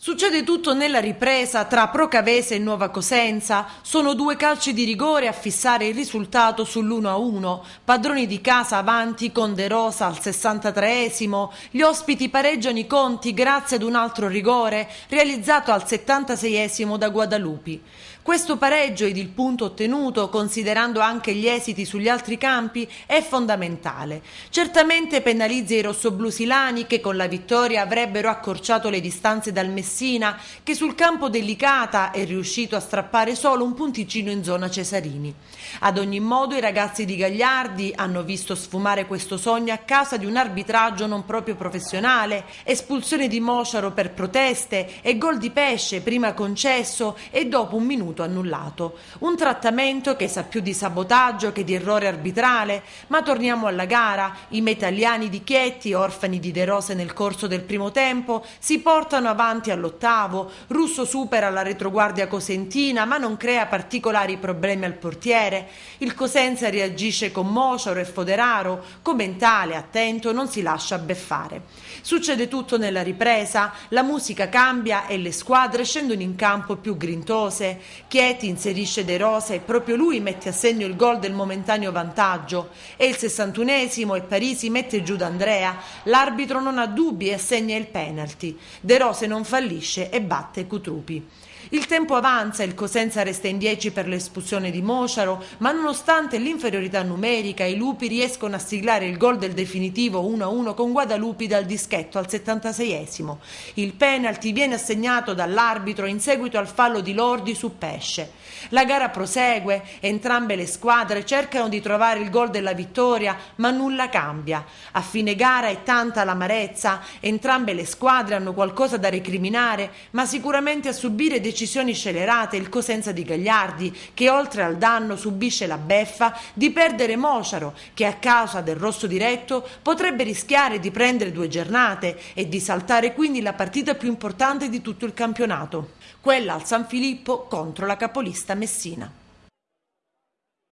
Succede tutto nella ripresa tra Procavese e Nuova Cosenza. Sono due calci di rigore a fissare il risultato sull'1-1. Padroni di casa avanti con De Rosa al 63esimo. Gli ospiti pareggiano i conti grazie ad un altro rigore realizzato al 76esimo da Guadalupi. Questo pareggio ed il punto ottenuto, considerando anche gli esiti sugli altri campi, è fondamentale. Certamente penalizza i rossoblusilani che con la vittoria avrebbero accorciato le distanze dal Messina che sul campo delicata è riuscito a strappare solo un punticino in zona Cesarini. Ad ogni modo i ragazzi di Gagliardi hanno visto sfumare questo sogno a causa di un arbitraggio non proprio professionale, espulsione di Mosciaro per proteste e gol di pesce prima concesso e dopo un minuto annullato. Un trattamento che sa più di sabotaggio che di errore arbitrale, ma torniamo alla gara. I metaliani di Chietti, orfani di De Rose nel corso del primo tempo, si portano avanti all'ottavo, Russo supera la retroguardia cosentina ma non crea particolari problemi al portiere, il Cosenza reagisce con Mociaro e Foderaro, commentale, attento, non si lascia beffare. Succede tutto nella ripresa, la musica cambia e le squadre scendono in campo più grintose, Chieti inserisce De Rosa e proprio lui mette a segno il gol del momentaneo vantaggio, è il sessantunesimo e Parisi mette giù d'Andrea, l'arbitro non ha dubbi e assegna il penalty, De Rose non fa fallisce e batte Cutrupi. Il tempo avanza, il Cosenza resta in 10 per l'espulsione di Mociaro, ma nonostante l'inferiorità numerica i lupi riescono a siglare il gol del definitivo 1-1 con Guadalupi dal dischetto al 76esimo. Il penalty viene assegnato dall'arbitro in seguito al fallo di Lordi su Pesce. La gara prosegue, entrambe le squadre cercano di trovare il gol della vittoria, ma nulla cambia. A fine gara è tanta l'amarezza, entrambe le squadre hanno qualcosa da recriminare, ma sicuramente a subire decisioni decisioni scelerate il Cosenza di Gagliardi, che oltre al danno subisce la beffa di perdere Mociaro, che a causa del rosso diretto potrebbe rischiare di prendere due giornate e di saltare quindi la partita più importante di tutto il campionato, quella al San Filippo contro la capolista Messina.